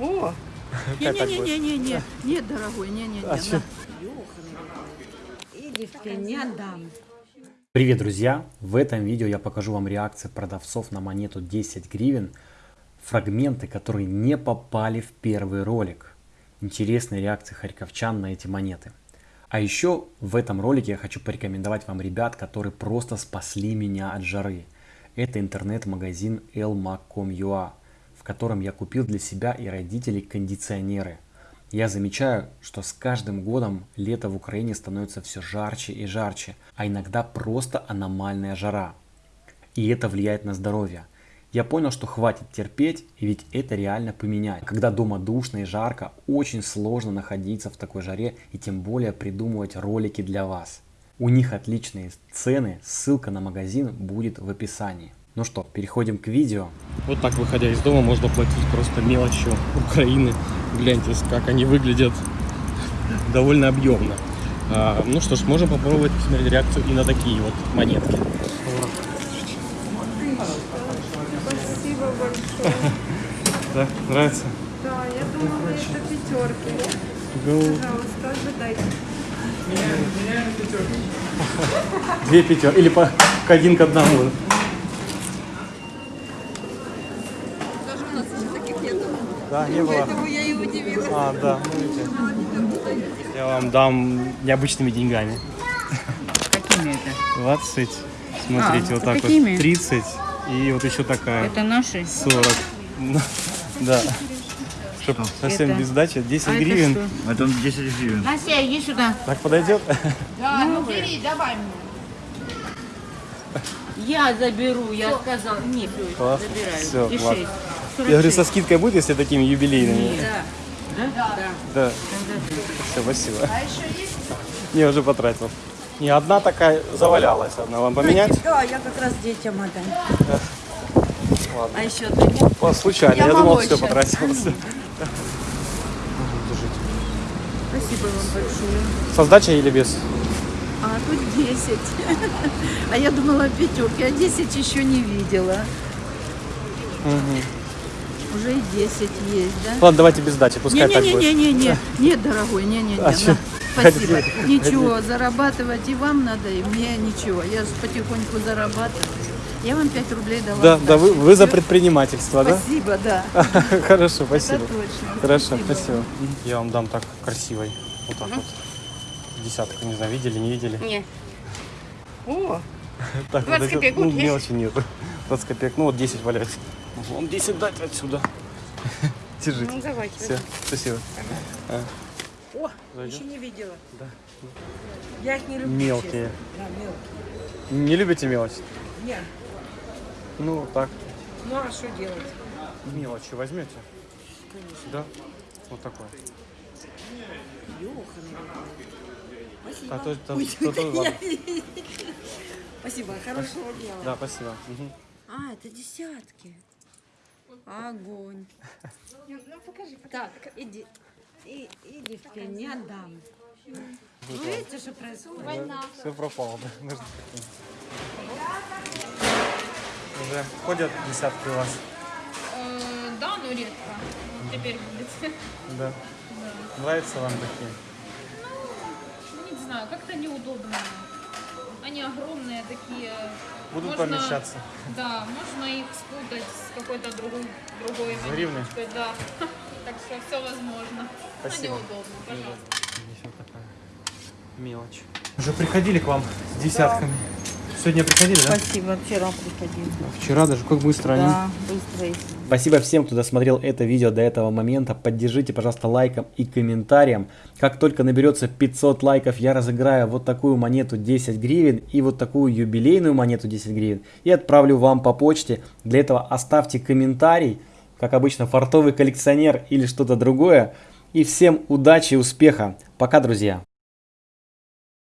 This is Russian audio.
О, не-не-не-не-не, нет, дорогой, не-не-не. А? Или в. Привет, друзья! В этом видео я покажу вам реакции продавцов на монету 10 гривен, фрагменты, которые не попали в первый ролик. Интересные реакции харьковчан на эти монеты. А еще в этом ролике я хочу порекомендовать вам ребят, которые просто спасли меня от жары. Это интернет-магазин elmac.com.ua, в котором я купил для себя и родителей кондиционеры. Я замечаю, что с каждым годом лето в Украине становится все жарче и жарче, а иногда просто аномальная жара. И это влияет на здоровье. Я понял, что хватит терпеть, ведь это реально поменять. Когда дома душно и жарко, очень сложно находиться в такой жаре и тем более придумывать ролики для вас. У них отличные цены, ссылка на магазин будет в описании. Ну что, переходим к видео. Вот так, выходя из дома, можно платить просто мелочью Украины. Гляньте, как они выглядят довольно объемно. А, ну что ж, можем попробовать посмотреть реакцию и на такие вот монетки. Спасибо большое. Да, нравится? Да, я думала, это пятерки. Пожалуйста, ожидайте. Две пятерки. Или по один к одному. нас уже таких нету. Да, не было. Поэтому я и удивилась. А, да, ну видите. Я вам дам необычными деньгами. Какими это? 20. Смотрите, а, вот а так какими? вот. 30. И вот еще такая. Это наши? 40. Ну, да. Что? совсем это... без сдачи? 10 а гривен. А это, что? это 10 гривен. Настя, иди сюда. Так подойдет? Да, ну, ну бери, давай мне. Я заберу, я сказал. Нет, Класс. забираю. Все, И 6. Я говорю, со 46. скидкой будет, если такими юбилейными? Да. Да? Да. Да. Все, спасибо. А еще есть? Не, уже потратил. Не, одна такая завалялась. Одна вам поменять? Да, я как раз детям отдам. Ладно. А еще ты? О, случайно. Я, Я думал, все потратил. Всё. Спасибо вам большое. Со сдачей или без? А тут 10. А я думала пятерки, а 10 еще не видела. Уже и 10 есть, да? Ладно, давайте без сдачи, пускай так будет. Не-не-не-не, нет, дорогой, не-не-не. А? Спасибо. Ничего, зарабатывать и вам надо, и мне ничего. Я же потихоньку зарабатываю. Я вам 5 рублей дала. Да, да, вы, вы за предпринимательство, да? Спасибо, да. Хорошо, спасибо. Это точно. Хорошо, спасибо. Я вам дам так красивой. Вот так вот. Десятку, не знаю, видели, не видели? Не. О, Так, 20 вот эти- копеек ну, мелочи нет. 20 копеек, ну вот 10 валяется. Вам 10 дать отсюда. Держите. ну давайте. Все, спасибо. О, Зайдём? еще не видела. Да. Я их не люблю. Мелкие. Да, мелкие. Не любите мелочь? Не. Ну, так. Ну а что делать? Мелочи возьмете? Да. Вот такой. А то, то, то, то, ладно. Спасибо, хорошего дела. Да, спасибо. Мгм. А, это десятки. Огонь. Ну покажи, Так, иди. И, иди в пень, не отдам. Ну, видите, что происходит? Все пропало, да? Уже ходят десятки у вас? Э, Да, но редко. Теперь будет. Да. Нравятся вам такие? Ну, не знаю, как-то неудобно. Они огромные такие. Будут Можно- помещаться. Да, можно их спутать с какой-то другой, другой монеточкой, Да. Так что все возможно. Спасибо. Но неудобно, пожалуйста. Мелочь. Уже приходили к вам с десятками? Сегодня приходили, да? Спасибо, вчера приходили. Вчера даже, как быстро они. Да, быстро и Спасибо всем, кто досмотрел это видео до этого момента. Поддержите, пожалуйста, лайком и комментарием. Как только наберется 500 лайков, я разыграю вот такую монету 10 гривен и вот такую юбилейную монету 10 гривен. И отправлю вам по почте. Для этого оставьте комментарий, как обычно, фартовый коллекционер или что-то другое. И всем удачи и успеха. Пока, друзья.